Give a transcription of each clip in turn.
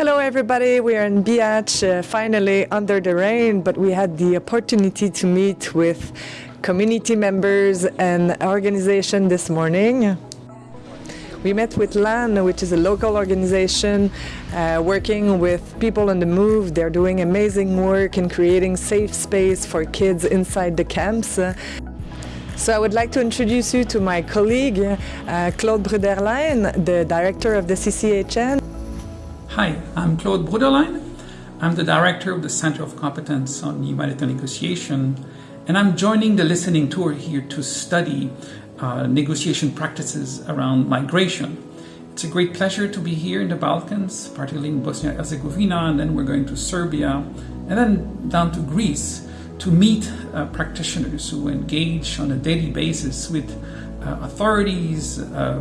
Hello, everybody. We are in Bihać, uh, finally under the rain, but we had the opportunity to meet with community members and organization this morning. We met with LAN, which is a local organization uh, working with people on the move. They're doing amazing work in creating safe space for kids inside the camps. So I would like to introduce you to my colleague, uh, Claude Bruderlein, the director of the CCHN. Hi, I'm Claude Bruderlein. I'm the director of the Center of Competence on Humanitarian Negotiation, and I'm joining the listening tour here to study uh, negotiation practices around migration. It's a great pleasure to be here in the Balkans, particularly in Bosnia and Herzegovina, and then we're going to Serbia, and then down to Greece to meet uh, practitioners who engage on a daily basis with uh, authorities, uh,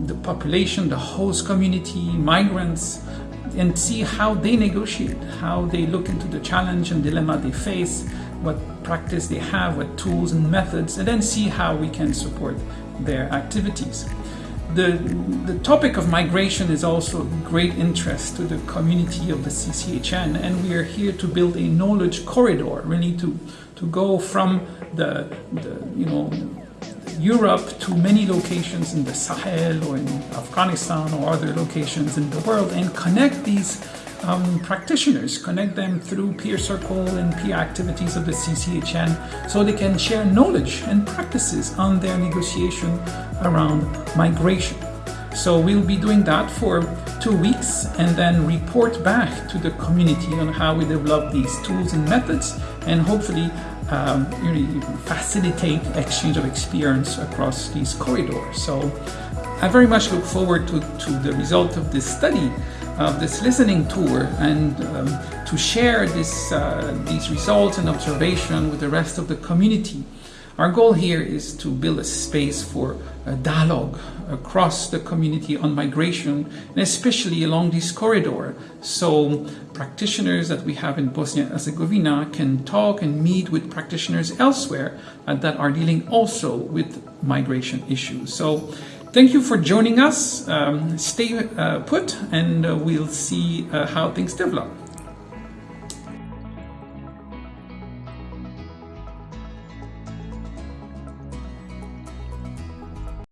the population, the host community, migrants, and see how they negotiate, how they look into the challenge and dilemma they face, what practice they have, what tools and methods, and then see how we can support their activities. The, the topic of migration is also of great interest to the community of the CCHN, and we are here to build a knowledge corridor, really to, to go from the, the you know, Europe to many locations in the Sahel or in Afghanistan or other locations in the world and connect these um, practitioners, connect them through peer circle and peer activities of the CCHN so they can share knowledge and practices on their negotiation around migration. So we'll be doing that for two weeks and then report back to the community on how we develop these tools and methods and hopefully um, really facilitate exchange of experience across these corridors. So I very much look forward to, to the result of this study, of this listening tour, and um, to share this, uh, these results and observation with the rest of the community. Our goal here is to build a space for a dialogue across the community on migration, and especially along this corridor, so practitioners that we have in Bosnia and Herzegovina can talk and meet with practitioners elsewhere uh, that are dealing also with migration issues. So thank you for joining us. Um, stay uh, put, and uh, we'll see uh, how things develop.